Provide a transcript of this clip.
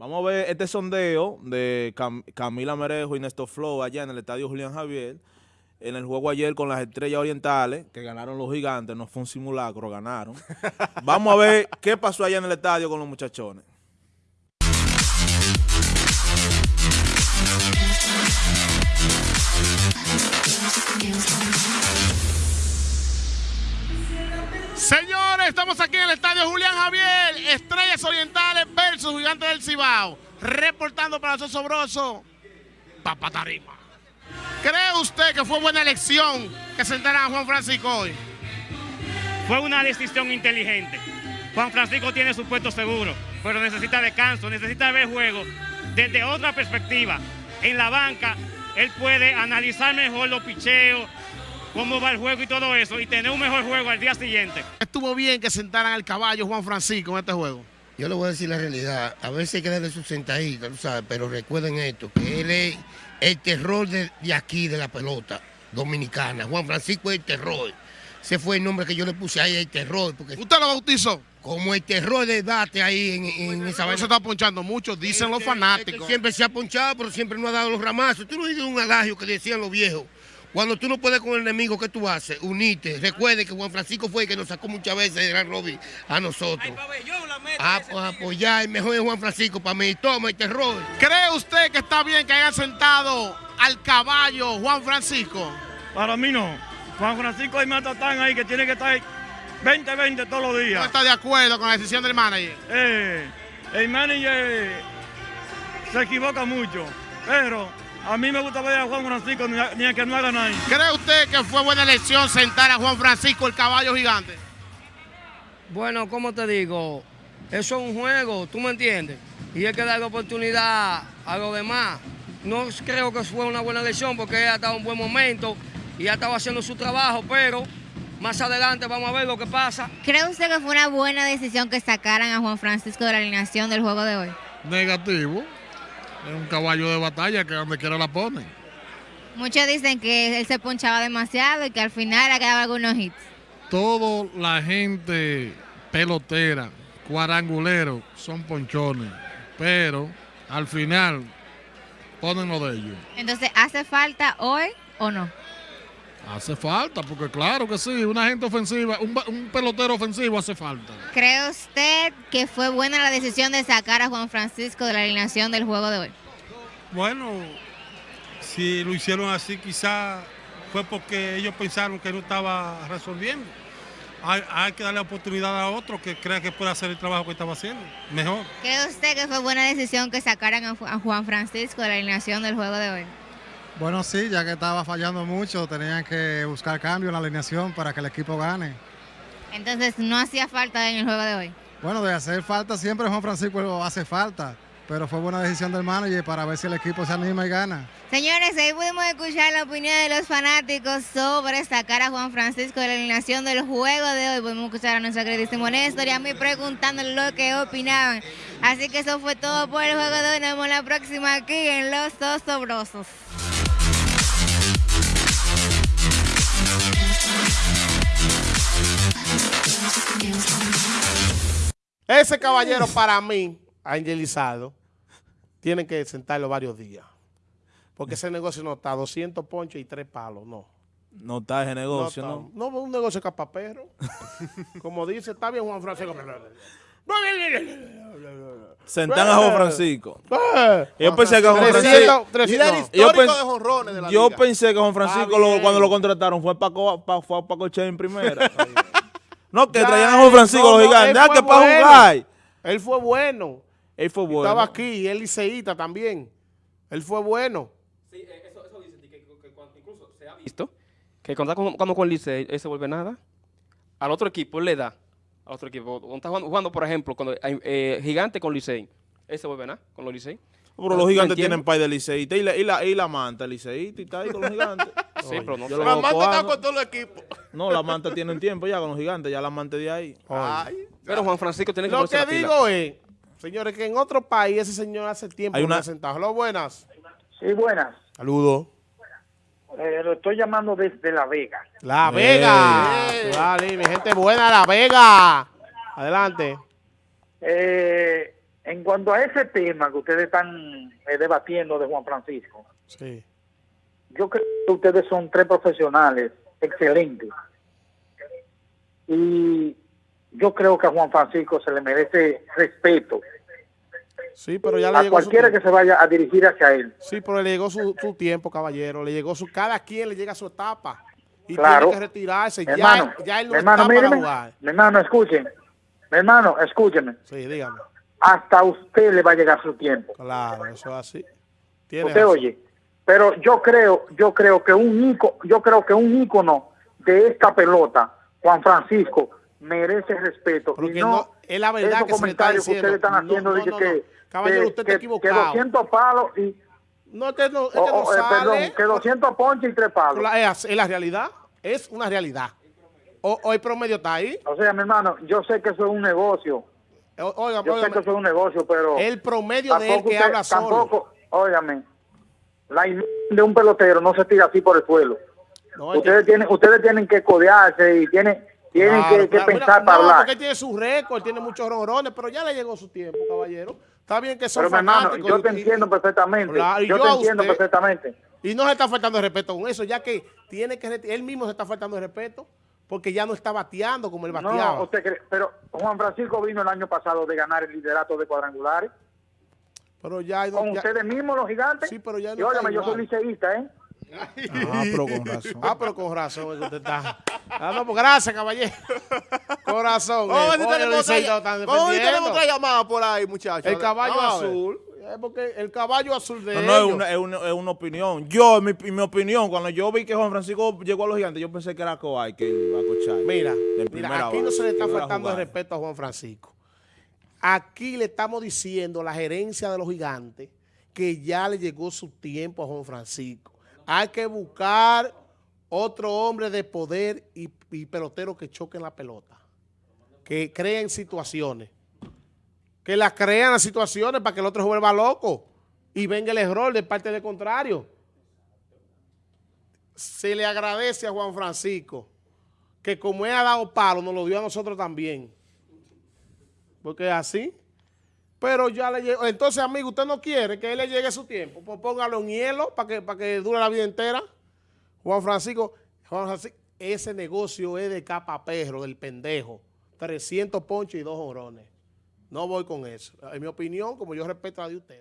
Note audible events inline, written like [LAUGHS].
Vamos a ver este sondeo de Camila Merejo y Néstor Flow allá en el estadio Julián Javier. En el juego ayer con las estrellas orientales, que ganaron los gigantes, no fue un simulacro, ganaron. [LAUGHS] Vamos a ver qué pasó allá en el estadio con los muchachones. Señores, estamos aquí en el estadio Julián Javier, Estrellas Orientales versus Gigantes del Cibao. Reportando para los Sobroso, Papatarima. ¿Cree usted que fue buena elección que sentaran a Juan Francisco hoy? Fue una decisión inteligente. Juan Francisco tiene su puesto seguro, pero necesita descanso, necesita ver juego desde otra perspectiva. En la banca, él puede analizar mejor los picheos, cómo va el juego y todo eso, y tener un mejor juego al día siguiente. Estuvo bien que sentaran al caballo Juan Francisco en este juego. Yo le voy a decir la realidad, a veces hay que darle su sentadita, sabes, pero recuerden esto, que él es el terror de, aquí, de la pelota dominicana. Juan Francisco es el terror. Ese fue el nombre que yo le puse ahí, el terror. Porque ¿Usted lo bautizó? Como el terror de debate ahí en, esa vaina. se está ponchando mucho, dicen los fanáticos. siempre se ha ponchado, pero siempre no ha dado los ramazos. Tú no dices un adagio que decían los viejos. Cuando tú no puedes con el enemigo, ¿qué tú haces? Unite. Recuerde que Juan Francisco fue el que nos sacó muchas veces de Gran Robin a nosotros. A, pues, apoyar, el mejor es Juan Francisco para mí. Toma el terror. ¿Cree usted que está bien que hayan sentado al caballo Juan Francisco? Para mí no. Juan Francisco hay más tatán ahí que tiene que estar 20-20 todos los días. ¿No está de acuerdo con la decisión del manager? Eh, el manager se equivoca mucho, pero a mí me gusta ver a Juan Francisco ni a, que no haga nada. ¿Cree usted que fue buena elección sentar a Juan Francisco, el caballo gigante? Bueno, como te digo, eso es un juego, ¿tú me entiendes? Y hay que darle oportunidad a los demás. No creo que fue una buena elección porque ella estaba en un buen momento y ya estaba haciendo su trabajo, pero más adelante vamos a ver lo que pasa. ¿Cree usted que fue una buena decisión que sacaran a Juan Francisco de la alineación del juego de hoy? Negativo. Es un caballo de batalla que donde quiera la ponen. Muchos dicen que él se ponchaba demasiado y que al final ha quedado algunos hits. Toda la gente pelotera, cuadrangulero, son ponchones. Pero al final ponen lo de ellos. Entonces, ¿hace falta hoy o no? Hace falta, porque claro que sí, una gente ofensiva, un, un, pelotero ofensivo hace falta. ¿Cree usted que fue buena la decisión de sacar a Juan Francisco de la alineación del juego de hoy? Bueno, si lo hicieron así, quizá fue porque ellos pensaron que no estaba resolviendo. Hay, que darle oportunidad a otro que crea que puede hacer el trabajo que estaba haciendo mejor. ¿Cree usted que fue buena decisión que sacaran a Juan Francisco de la alineación del juego de hoy? Bueno, sí, ya que estaba fallando mucho, tenían que buscar cambio en la alineación para que el equipo gane. Entonces, ¿no hacía falta en el juego de hoy? Bueno, de hacer falta siempre Juan Francisco hace falta, pero fue buena decisión del manager para ver si el equipo se anima y gana. Señores, ahí pudimos escuchar la opinión de los fanáticos sobre sacar a Juan Francisco de la alineación del juego de hoy. Pudimos escuchar a nuestro queridísimo Néstor y a mí preguntándole lo que opinaban. Así que eso fue todo por el juego de hoy. Nos vemos la próxima aquí en Los Osobrosos. Ese caballero para mí, angelizado, tiene que sentarlo varios días. Porque ese negocio no está 200 ponchos y 3 palos, no. No está ese negocio, ¿no? No, no un negocio capapero. [LAUGHS] Como dice, está bien Juan Francisco. Sentan a Juan Francisco. Yo pensé que Juan Francisco... Yo pensé que Juan Francisco cuando lo contrataron fue Paco, fue Paco Che en primera. No, que traían a Juan Francisco los gigantes. Ah, que para jugar. Él fue bueno. Él fue bueno. Estaba aquí y él liceíta también. Él fue bueno. Sí, eh, eso, eso dice que, incluso se ha visto que cuando está jugando con Licey, él se vuelve nada. Al otro equipo él le da. Al otro equipo. Cuando está jugando, por ejemplo, cuando hay eh, gigante con Licey, él se vuelve nada con los Licey. Pero los gigantes tienen pay de liceíta y la, y la, y la manta liceíta y está ahí con los gigantes. [LAUGHS] sí, pero no. La manta está con todo el equipo. No, la manta tienen tiempo ya con los gigantes, ya la manta de ahí. Ay, pero Juan Francisco tiene que Lo que digo es, señores, que en otro país ese señor hace tiempo Hay una... sentado. Hola, buenas. Sí, buenas. Saludos. Eh, lo estoy llamando desde La Vega. La Vega. Vale, mi gente buena, La Vega. Adelante. Eh En cuanto a ese tema que ustedes están eh, debatiendo de Juan Francisco, Sí. yo creo que ustedes son tres profesionales excelentes. Y yo creo que a Juan Francisco se le merece respeto Sí, pero ya le a llegó su cualquiera que se vaya a dirigir hacia él. Sí, pero le llegó su, su tiempo, caballero. Le llegó su... Cada quien le llega su etapa. Y Claro. tiene que retirarse. Mi Ya, hermano, ya él no mi hermano, está para jugar. mi hermano, escuchen. Mi hermano, escúcheme. Sí, dígame. Hasta a usted le va a llegar su tiempo. Claro, eso es así. Tiene Usted razón. oye, pero yo creo, yo creo que un yo creo que un ícono de esta pelota, Juan Francisco, merece respeto. Porque y no, no- es la verdad que se le está comentarios que ustedes están haciendo no, que, no, que- no. Caballero, que- usted está que- equivocado. Que 200 palos y No, que no, es que o- no o, eh, sale. perdón, que 200 ponches y tres palos. La- Es, es la realidad. Es una realidad. O, el promedio está ahí. O sea, mi hermano, yo sé que eso es un negocio. O- Oiga, Yo sé óigame, que eso es un negocio, pero el promedio de él que usted- habla solo. Tampoco, óigame, la imagen de un pelotero no se tira así por el suelo. No, es ustedes tienen ustedes tienen que codearse y tienen tienen Claro, que, que claro. pensar Mira, para no, hablar. porque tiene su récord, tiene muchos ronrones, pero ya le llegó su tiempo, caballero. Está bien que son Pero mi hermano, fanáticos. yo te entiendo perfectamente. Claro, yo yo te entiendo usted. perfectamente. Y no se está faltando de respeto con eso, ya que tiene que él mismo se está faltando de respeto porque ya no está bateando como él bateaba. No, usted cree- pero Juan Francisco vino el año pasado de ganar el liderato de cuadrangulares pero ya, con ya- ustedes mismos los gigantes. Sí, pero ya no y está yo soy liceísta, ¿eh? Ah, pero con [LAUGHS] razón. Ah, pero con razón es que usted está. Ah, no, pues gracias, caballero. [LAUGHS] Corazón. Eh. si Oye, tenemos tenemos otra llamada por ahí, muchachos. El caballo azul. Es porque el caballo azul de No, no, es ellos. una, es, una, es una opinión. Yo, en mi, mi opinión, cuando yo vi que Juan Francisco llegó a los gigantes, yo pensé que era Coay que iba a cochar. Mira, mira, aquí no se le está faltando jugar. respeto a Juan Francisco. Aquí le estamos diciendo a la gerencia de los gigantes que ya le llegó su tiempo a Juan Francisco. Hay que buscar otro hombre de poder y, pelotero que choquen la pelota. Que creen situaciones. Que las crean las situaciones para que el otro se vuelva loco y venga el error de parte del contrario. Se le agradece a Juan Francisco que como él ha dado palo, nos lo dio a nosotros también. Porque así. Pero ya le llegó. Entonces, amigo, usted no quiere que él le llegue su tiempo. Pues póngalo en hielo para que, para que dure la vida entera. Juan Francisco, Juan Francisco, ese negocio es de capa perro, del pendejo. 300 ponches y dos jorones. No voy con eso. En mi opinión, como yo respeto a la de ustedes.